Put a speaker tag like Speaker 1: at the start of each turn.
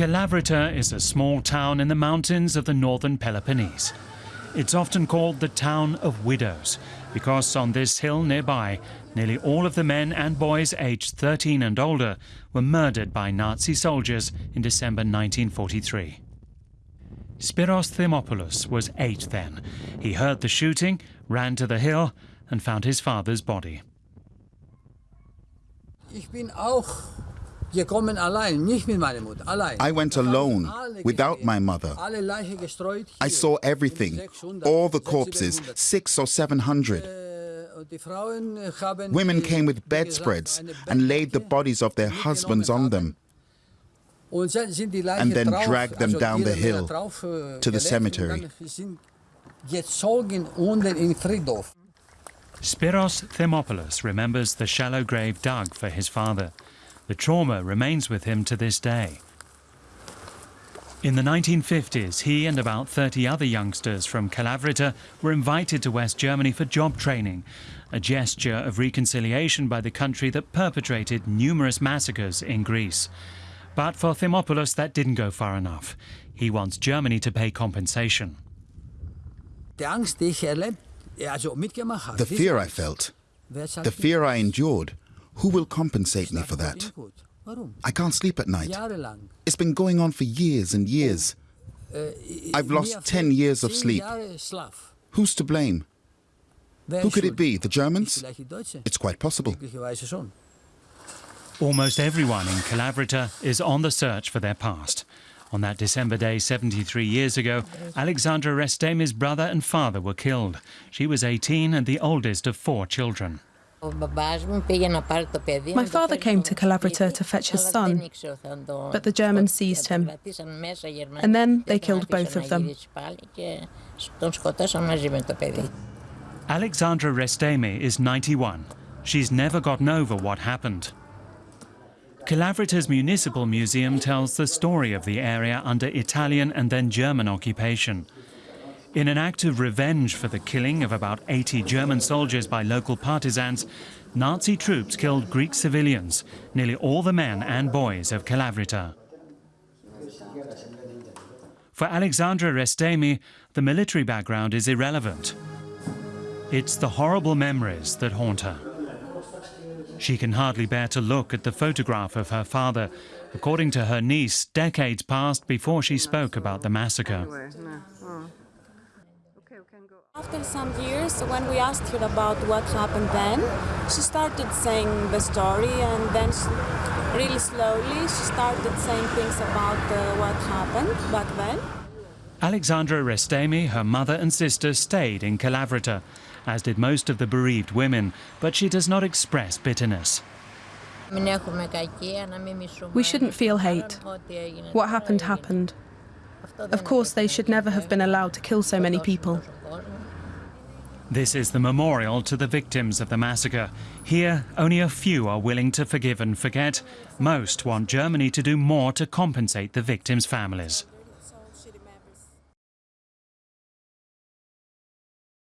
Speaker 1: Kalavrita is a small town in the mountains of the northern Peloponnese. It's often called the town of widows because on this hill nearby, nearly all of the men and boys aged 13 and older were murdered by Nazi soldiers in December 1943. Spiros Thimopoulos was eight then. He heard the shooting, ran to the hill and found his father's body.
Speaker 2: I went alone, without my mother. I saw everything, all the corpses, six or seven hundred. Women came with bedspreads and laid the bodies of their husbands on them and then dragged them down the hill to the cemetery.
Speaker 1: Spiros Thimopoulos remembers the shallow grave dug for his father. The trauma remains with him to this day. In the 1950s, he and about 30 other youngsters from Kalavrita were invited to West Germany for job training, a gesture of reconciliation by the country that perpetrated numerous massacres in Greece. But for Thimopoulos, that didn't go far enough. He wants Germany to pay compensation.
Speaker 2: The fear I felt, the fear I endured, who will compensate me for that? I can't sleep at night. It's been going on for years and years. I've lost 10 years of sleep. Who's to blame? Who could it be? The Germans? It's quite possible.
Speaker 1: Almost everyone in Kalavrita is on the search for their past. On that December day 73 years ago, Alexandra Restemi's brother and father were killed. She was 18 and the oldest of four children.
Speaker 3: My father came to Kalavrita to fetch his son, but the Germans seized him. And then they killed both of them.
Speaker 1: Alexandra Restemi is 91. She's never gotten over what happened. Kalavrita's Municipal Museum tells the story of the area under Italian and then German occupation. In an act of revenge for the killing of about 80 German soldiers by local partisans, Nazi troops killed Greek civilians, nearly all the men and boys of Kalavrita. For Alexandra Restemi, the military background is irrelevant. It's the horrible memories that haunt her. She can hardly bear to look at the photograph of her father. According to her niece, decades passed before she spoke about the massacre.
Speaker 4: After some years, when we asked her about what happened then, she started saying the story and then she, really slowly she started saying things about uh, what happened back then.
Speaker 1: Alexandra Restemi, her mother and sister stayed in Kalavrita, as did most of the bereaved women, but she does not express bitterness.
Speaker 3: We shouldn't feel hate. What happened happened. Of course, they should never have been allowed to kill so many people.
Speaker 1: This is the memorial to the victims of the massacre. Here, only a few are willing to forgive and forget. Most want Germany to do more to compensate the victims' families.